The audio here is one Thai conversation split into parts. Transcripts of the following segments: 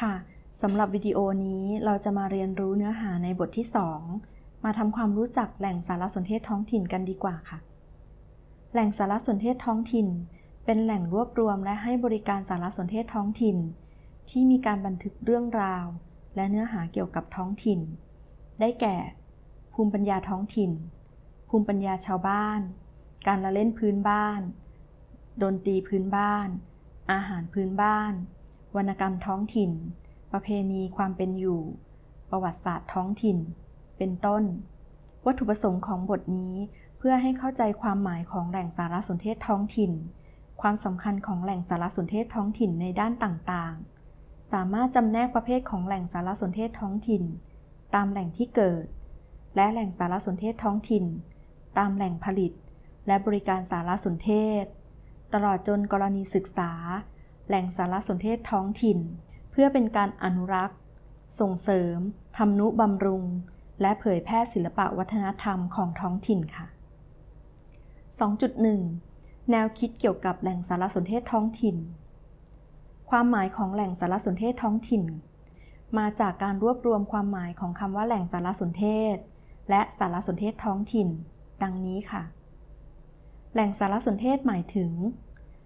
ค่ะสำหรับวิดีโอนี้เราจะมาเรียนรู้เนื้อหาในบทที่ 2 มาทำความรู้จักแหล่งสารสนเทศท้องถิ่นกันดีกว่าค่ะ แหล่งสารสนเทศท้องถิ่น เป็นแหล่งรวบรวมและให้บริการสารสนเทศท้องถิ่น ที่มีการบันทึกเรื่องราว และเนื้อหาเกี่ยวกับท้องถิ่น ได้แก่ ภูมิปัญญาท้องถิ่น ภูมิปัญญาชาวบ้าน การละเล่นพื้นบ้าน ดนตรีพื้นบ้าน อาหารพื้นบ้าน วรรณกรรมท้องถิ่น ประเพณีความเป็นอยู่ ประวัติศาสตร์ท้องถิ่น เป็นต้น วัตถุประสงค์ของบทนี้เพื่อให้เข้าใจความหมายของแหล่งสารสนเทศท้องถิ่น ความสำคัญของแหล่งสารสนเทศท้องถิ่นในด้านต่างๆ สามารถจำแนกประเภทของแหล่งสารสนเทศท้องถิ่น ตามแหล่งที่เกิด และแหล่งสารสนเทศท้องถิ่น ตามแหล่งผลิต และบริการสารสนเทศ ตลอดจนกรณีศึกษา แหล่งสารสนเทศท้องถิ่น เพื่อเป็นการอนุรักษ์ ส่งเสริมทำนุบำรุง และเผยแพร่ศิลปะวัฒนธรรมของท้องถิ่นค่ะ 2.1 แนวคิดเกี่ยวกับแหล่งสารสนเทศท้องถิ่น ความหมายของแหล่งสารสนเทศท้องถิ่น มาจากการรวบรวมความหมายของคำว่าแหล่งสารสนเทศ และสารสนเทศท้องถิ่น ดังนี้ค่ะ แหล่งสารสนเทศหมายถึง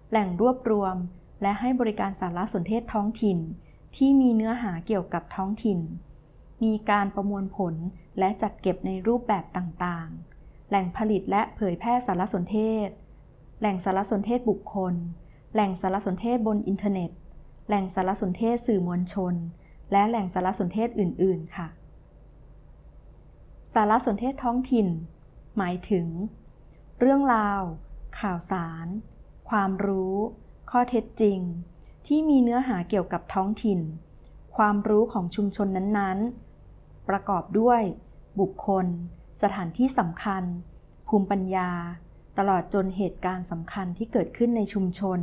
แหล่งรวบรวม และให้บริการสารสนเทศท้องถิ่น ที่มีเนื้อหาเกี่ยวกับท้องถิ่น มีการประมวลผลและจัดเก็บในรูปแบบต่างๆ แหล่งผลิตและเผยแพร่สารสนเทศ แหล่งสารสนเทศบุคคล แหล่งสารสนเทศบนอินเทอร์เน็ต แหล่งสารสนเทศสื่อมวลชน และแหล่งสารสนเทศอื่น ๆ ค่ะ สารสนเทศท้องถิ่น หมายถึง เรื่องราว ข่าวสาร ความรู้ ข้อเท็จจริง ที่มีเนื้อหาเกี่ยวกับท้องถิ่น ความรู้ของชุมชนนั้นๆ ประกอบด้วย บุคคล สถานที่สำคัญ ภูมิปัญญา ตลอดจนเหตุการณ์สำคัญที่เกิดขึ้นในชุมชน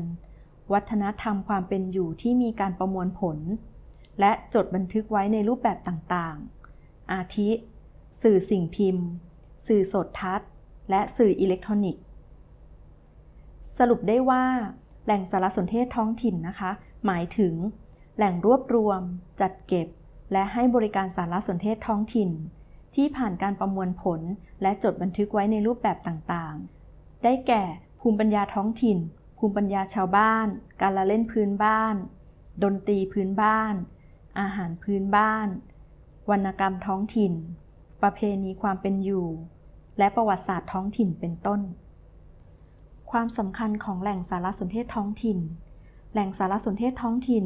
วัฒนธรรมความเป็นอยู่ที่มีการประมวลผล และจดบันทึกไว้ในรูปแบบต่างๆ อาทิ สื่อสิ่งพิมพ์ สื่อสดทัศน์ และสื่ออิเล็กทรอนิกส์ สรุปได้ว่า แหล่งสารสนเทศท้องถิ่นนะคะ หมายถึง แหล่งรวบรวม จัดเก็บ และให้บริการสารสนเทศท้องถิ่น ที่ผ่านการประมวลผลและจดบันทึกไว้ในรูปแบบต่างๆ ได้แก่ ภูมิปัญญาท้องถิ่น ภูมิปัญญาชาวบ้าน การละเล่นพื้นบ้าน ดนตรีพื้นบ้าน อาหารพื้นบ้าน วรรณกรรมท้องถิ่น ประเพณีความเป็นอยู่ และประวัติศาสตร์ท้องถิ่นเป็นต้น ความสำคัญของแหล่งสารสนเทศท้องถิ่น แหล่งสารสนเทศท้องถิ่น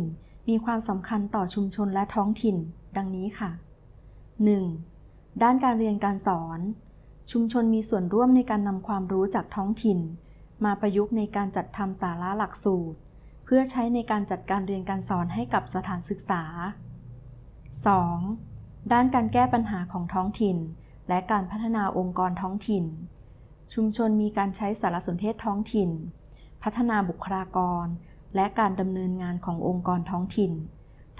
มีความสำคัญต่อชุมชนและท้องถิ่น ดังนี้ค่ะ 1. ด้านการเรียนการสอน ชุมชนมีส่วนร่วมในการนำความรู้จากท้องถิ่น มาประยุกต์ในการจัดทำสาระหลักสูตร เพื่อใช้ในการจัดการเรียนการสอนให้กับสถานศึกษา 2. ด้านการแก้ปัญหาของท้องถิ่น และการพัฒนาองค์กรท้องถิ่น ชุมชนมีการใช้สารสนเทศท้องถิ่น พัฒนาบุคลากร และการดำเนินงานขององค์กรท้องถิ่น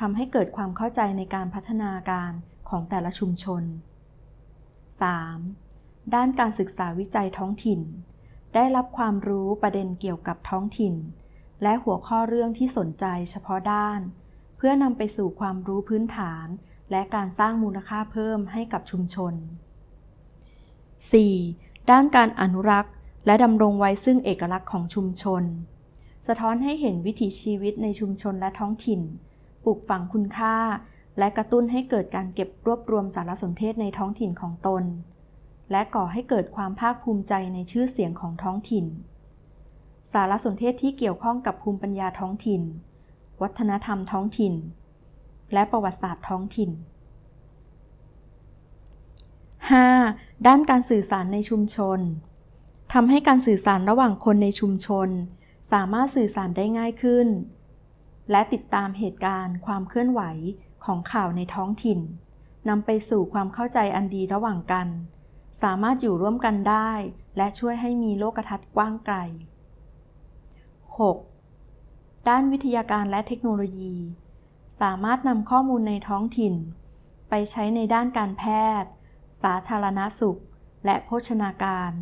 ทำให้เกิดความเข้าใจในการพัฒนาการของแต่ละชุมชน 3. ด้านการศึกษาวิจัยท้องถิ่น ได้รับความรู้ประเด็นเกี่ยวกับท้องถิ่น และหัวข้อเรื่องที่สนใจเฉพาะด้าน เพื่อนำไปสู่ความรู้พื้นฐาน และการสร้างมูลค่าเพิ่มให้กับชุมชน 4. ด้านการอนุรักษ์ และดำรงไว้ซึ่งเอกลักษณ์ของชุมชน สะท้อนให้เห็นวิถีชีวิตในชุมชนและท้องถิ่น ปลูกฝังคุณค่า และกระตุ้นให้เกิดการเก็บรวบรวมสารสนเทศในท้องถิ่นของตน และก่อให้เกิดความภาคภูมิใจในชื่อเสียงของท้องถิ่น สารสนเทศที่เกี่ยวข้องกับภูมิปัญญาท้องถิ่น วัฒนธรรมท้องถิ่น และประวัติศาสตร์ท้องถิ่น 5. ด้านการสื่อสารในชุมชนทำให้การสื่อสารระหว่างคนในชุมชน สามารถสื่อสารได้ง่ายขึ้น และติดตามเหตุการณ์ ความเคลื่อนไหวของข่าวในท้องถิ่นนำไปสู่ความเข้าใจอันดีระหว่างกัน สามารถอยู่ร่วมกันได้ และช่วยให้มีโลกทัศน์กว้างไกล 6. ด้านวิทยาการและเทคโนโลยี สามารถนำข้อมูลในท้องถิ่น ไปใช้ในด้านการแพทย์ สาธารณสุข และโภชนาการ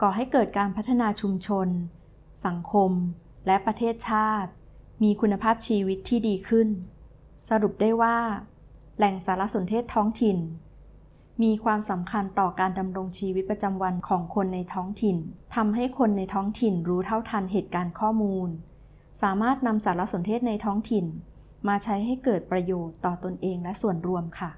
ก่อให้เกิดการพัฒนาชุมชน สังคม และประเทศชาติ มีคุณภาพชีวิตที่ดีขึ้น สรุปได้ว่า แหล่งสารสนเทศท้องถิ่น มีความสำคัญต่อการดำรงชีวิตประจำวันของคนในท้องถิ่นทำให้คนในท้องถิ่นรู้เท่าทันเหตุการณ์ข้อมูล สามารถนำสารสนเทศในท้องถิ่น มาใช้ให้เกิดประโยชน์ต่อตนเองและส่วนรวมค่ะ